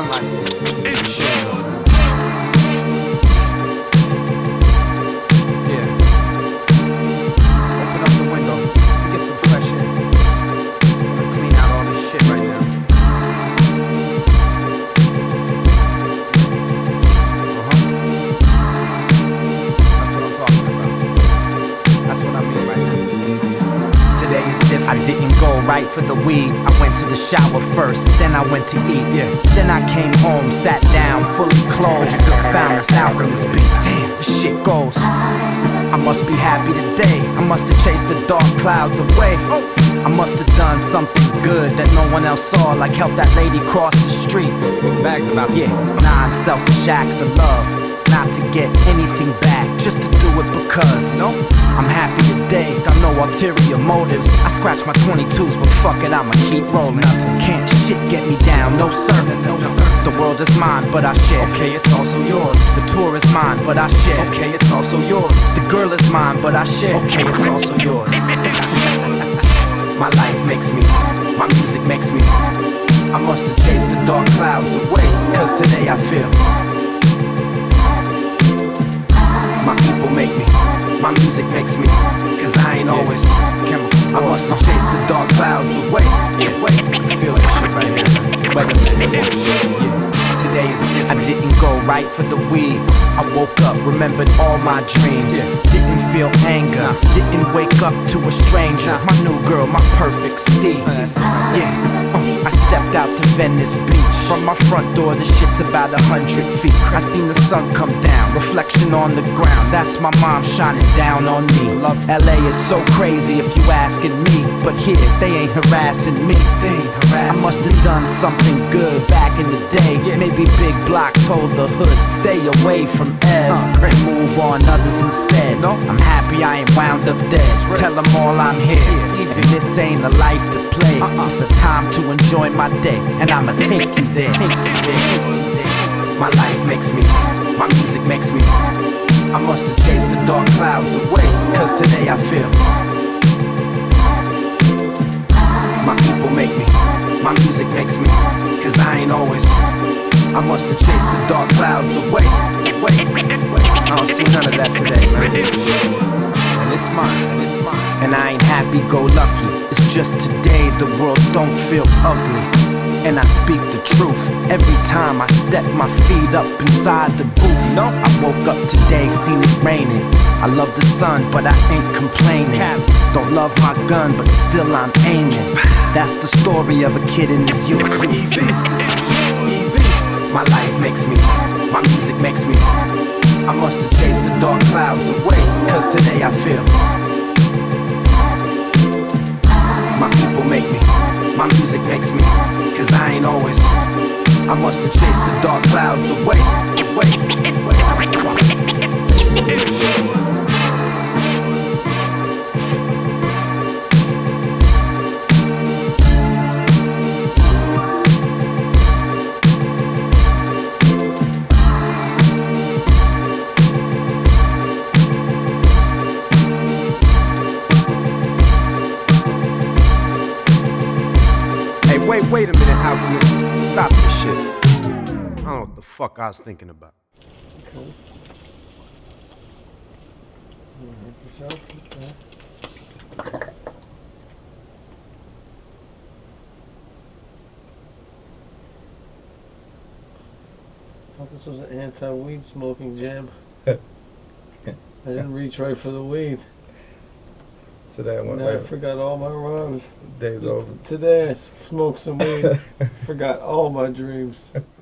I'm like. The weed. I went to the shower first, then I went to eat. Yeah. Then I came home, sat down, fully clothed. Found this alchemist beat. Damn, this shit goes. I must be happy today. I must have chased the dark clouds away. I must have done something good that no one else saw, like help that lady cross the street. Bags about Yeah, nine selfish acts of love. Not to get anything back, just to do it because. No, I'm happy today, got no ulterior motives. I scratch my 22s, but fuck it, I'ma keep rolling. Can't shit get me down, no sir. No, sir. The world is mine, but I share. Okay, it's also yours. The tour is mine, but I share. Okay, it's also yours. The girl is mine, but I share. Okay, it's also yours. My life makes me, my music makes me. I must have chased the dark clouds away, cause today I feel. My music makes me, cause I ain't always chemical. I must have chased the dark clouds away. away. Feel that shit right here. Weather, yeah. Today is different. I didn't go right for the weed. I woke up, remembered all my dreams. Didn't feel anger. Didn't wake up to a stranger. My new girl, my perfect Steve. Yeah. Stepped out to Venice Beach. From my front door, the shit's about a hundred feet. I seen the sun come down, reflection on the ground. That's my mom shining down on me. Love LA is so crazy if you asking me. But here, they ain't harassing me. They ain't harassing I must have done something good back in the day. Maybe Big Block told the hood, stay away from Ed. And move on others instead. I'm happy I ain't wound up dead. Tell them all I'm here. And this ain't a life to play. Uh-uh. It's a time to enjoy my day. And I'ma take you there. Take you there. My life makes me, my music makes me. I must have chased the dark clouds away. Cause today I feel. My people make me, my music makes me. Cause I ain't always. I must have chased the dark clouds away. I don't see none of that today, man. And it's mine, and it's mine. And I ain't happy go lucky. It's just today the world don't feel ugly. And I speak the truth every time I step my feet up inside the booth. No, I woke up today, seen it raining. I love the sun, but I ain't complaining. Don't love my gun, but still I'm aiming. That's the story of a kid in his youth. My life makes me, my music makes me. I must have chased the dark clouds away, cause today I feel. My people make me, my music makes me, cause I ain't always. I must have chased the dark clouds away, away, away. Wait, wait a minute, Alchemist. Stop this shit. I don't know what the fuck I was thinking about. thought this was an anti-weed smoking jam. I didn't reach right for the weed. Today I went Now I forgot all my rhymes. Days old. Today I smoked some weed. forgot all my dreams.